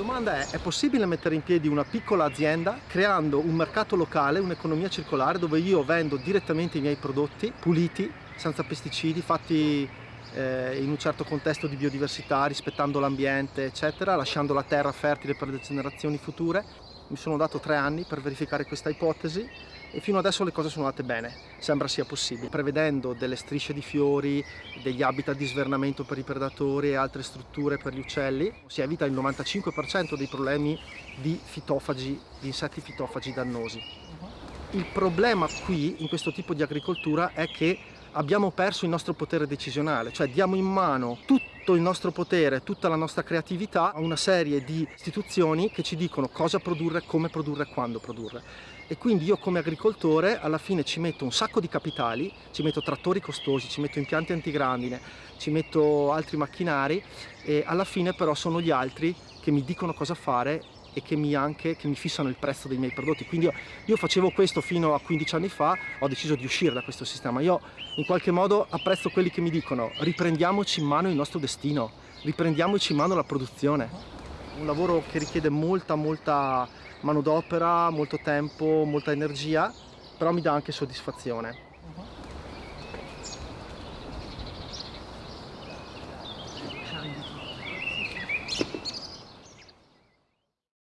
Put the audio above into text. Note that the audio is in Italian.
domanda è, è possibile mettere in piedi una piccola azienda creando un mercato locale, un'economia circolare dove io vendo direttamente i miei prodotti puliti, senza pesticidi, fatti eh, in un certo contesto di biodiversità, rispettando l'ambiente, eccetera, lasciando la terra fertile per le generazioni future. Mi sono dato tre anni per verificare questa ipotesi e fino adesso le cose sono andate bene, sembra sia possibile. Prevedendo delle strisce di fiori, degli habitat di svernamento per i predatori e altre strutture per gli uccelli, si evita il 95% dei problemi di fitofagi, di insetti fitofagi dannosi. Il problema qui, in questo tipo di agricoltura, è che abbiamo perso il nostro potere decisionale, cioè diamo in mano tutto il nostro potere, tutta la nostra creatività a una serie di istituzioni che ci dicono cosa produrre, come produrre, quando produrre. E quindi io come agricoltore alla fine ci metto un sacco di capitali, ci metto trattori costosi, ci metto impianti antigrandine, ci metto altri macchinari e alla fine però sono gli altri che mi dicono cosa fare e che mi, anche, che mi fissano il prezzo dei miei prodotti. Quindi io, io, facevo questo fino a 15 anni fa, ho deciso di uscire da questo sistema. Io in qualche modo apprezzo quelli che mi dicono riprendiamoci in mano il nostro destino, riprendiamoci in mano la produzione. Un lavoro che richiede molta, molta manodopera, molto tempo, molta energia, però mi dà anche soddisfazione.